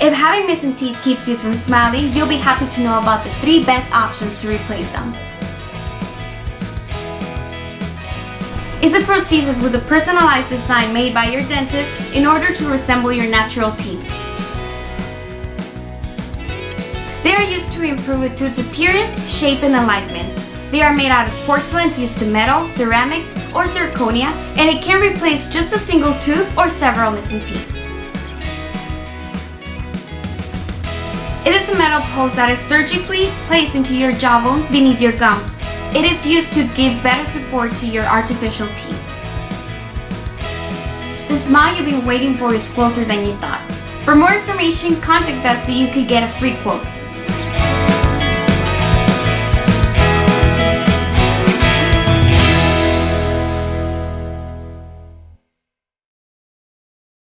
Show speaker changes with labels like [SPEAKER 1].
[SPEAKER 1] If having missing teeth keeps you from smiling, you'll be happy to know about the three best options to replace them. is a prosthesis with a personalized design made by your dentist in order to resemble your natural teeth. They are used to improve a tooth's appearance, shape, and alignment. They are made out of porcelain fused to metal, ceramics, or zirconia, and it can replace just a single tooth or several missing teeth. It is a metal post that is surgically placed into your jawbone beneath your gum. It is used to give better support to your artificial teeth. The smile you've been waiting for is closer than you thought. For more information, contact us so you could get a free quote.